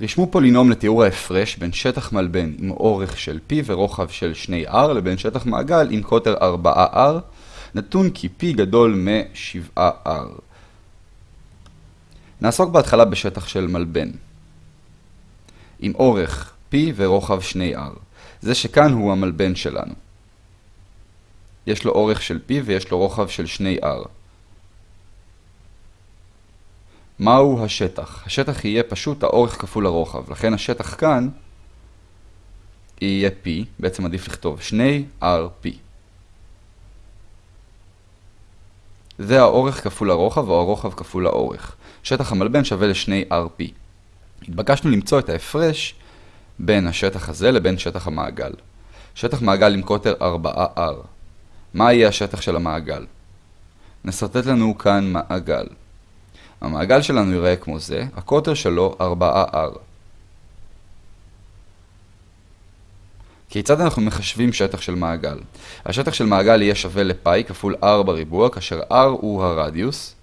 רשמו פולינום לתיאור ההפרש בין שטח מלבן עם אורך של P ורוחב של 2R לבין שטח מעגל עם קוטר 4R, נתון כי P גדול מ-7R. נעסוק בהתחלה בשטח של מלבן. עם אורך P ורוחב 2R. זה שכאן הוא המלבן שלנו. יש לו אורך של P ויש לו רוחב של 2R. מהו השטח? השטח יהיה פשוט האורך כפול הרוחב, לכן השטח כאן יהיה P, בעצם עדיף לכתוב 2RP. זה האורך כפול הרוחב או הרוחב כפול האורך. שטח המלבן שווה ל-2RP. התבקשנו למצוא את ההפרש בין השטח הזה לבין שטח המעגל. שטח מעגל עם קוטר 4R. מה יהיה השטח של המעגל? נסרטט לנו כאן מעגל. המעגל שלנו ייראה כמו זה, הקוטר שלו 4R. כיצד אנחנו מחשבים שטח של מעגל? השטח של מעגל יהיה שווה לפאי כפול R בריבוע, כאשר R הוא הרדיוס.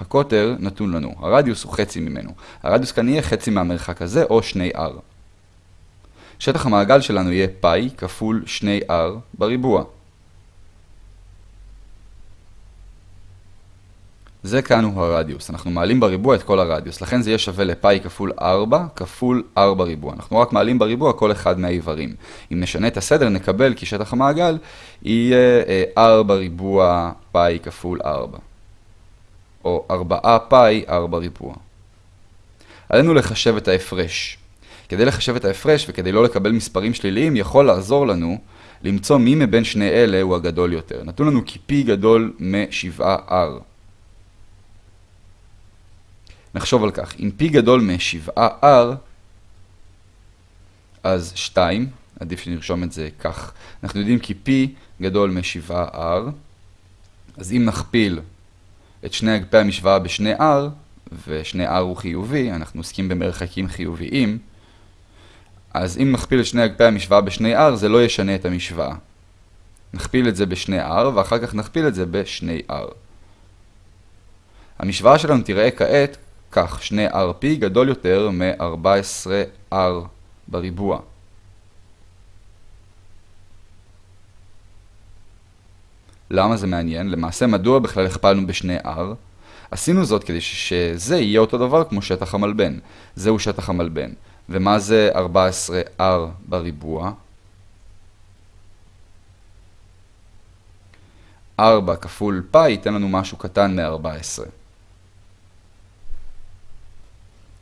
הקוטר נתון לנו, הרדיוס הוא חצי ממנו. הרדיוס כאן יהיה חצי מהמרחק הזה, או 2R. שטח המעגל שלנו יהיה פאי כפול 2R בריבוע. זה כאן הוא הרדיוס. אנחנו מעלים בריבוע את כל הרדיוס, לכן זה יהיה שווה לפאי כפול 4 כפול 4 ריבוע. אנחנו רק מעלים בריבוע כל אחד מהאיברים. אם נשנה את הסדר נקבל כי שטח המעגל יהיה 4 אה, ריבוע פאי כפול 4. או 4 פאי 4 ריבוע. עלינו לחשב את ההפרש. כדי לחשב את ההפרש וכדי לא לקבל מספרים שליליים יכול לעזור לנו למצוא מי מבין שני אלה הוא הגדול יותר. נתון לנו כי P גדול מ-7R. נחשוב על כך, אם P גדול מ-7R, אז 2, עדיף שנרשום את זה כך. אנחנו יודעים כי P גדול מ-7R, אז אם נכפיל את שני אגפי המשוואה בשני R, ושני R הוא חיובי, אנחנו עוסקים במרחקים חיוביים, אז אם נכפיל את שני אגפי המשוואה בשני R, זה לא ישנה את המשוואה. נכפיל את זה בשני R, ואחר כך נכפיל את זה בשני R. המשוואה שלנו תראה כעת כך, שני RP גדול יותר מ-14R בריבוע. למה זה מעניין? למעשה, מדוע בכלל הכפלנו בשני R? עשינו זאת כדי שזה יהיה אותו דבר כמו שטח המלבן. זהו שטח המלבן. ומה זה 14R בריבוע? 4 כפול פאי ייתן לנו משהו קטן מ-14.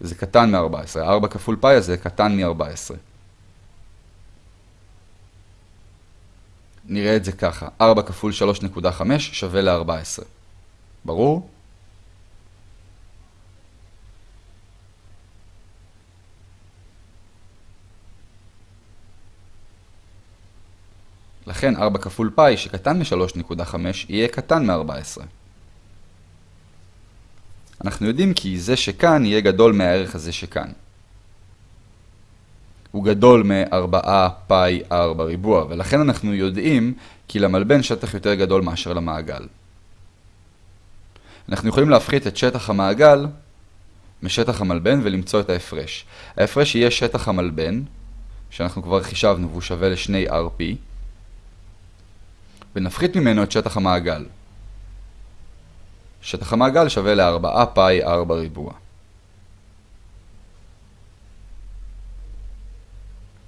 זה קטן מ-14. 4 כפול פאי הזה קטן מ-14. נראה את זה ככה, 4 כפול 3.5 שווה ל-14. ברור? לכן 4 כפול פאי שקטן מ-3.5 יהיה קטן מ-14. אנחנו יודעים כי זה שכאן יהיה גדול מהערך הזה שכאן. הוא גדול מ-4 פאי r בריבוע, ולכן אנחנו יודעים כי למלבן שטח יותר גדול מאשר למעגל. אנחנו יכולים להפחית את שטח המעגל משטח המלבן ולמצוא את ההפרש. ההפרש יהיה שטח המלבן, שאנחנו כבר חישבנו והוא שווה ל-2rp, ונפחית ממנו את שטח המעגל. שטח המעגל שווה ל-4 פאי r בריבוע.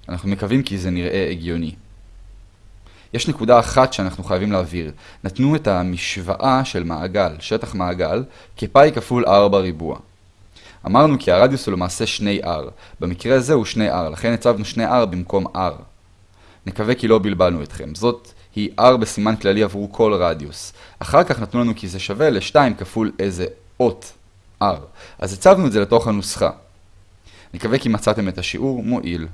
אנחנו מקווים כי זה נראה הגיוני. יש נקודה אחת שאנחנו חייבים להעביר. נתנו את המשוואה של מעגל, שטח מעגל, כפאי כפול r בריבוע. אמרנו כי הרדיוס הוא למעשה 2r. במקרה הזה הוא 2r, לכן הצבנו 2r במקום r. נקווה כי לא בלבלנו אתכם. זאת היא r בסימן כללי עבור כל רדיוס. אחר כך נתנו לנו כי זה שווה ל-2 כפול איזה אות r. אז הצבנו את זה לתוך הנוסחה. נקווה כי מצאתם את השיעור מועיל.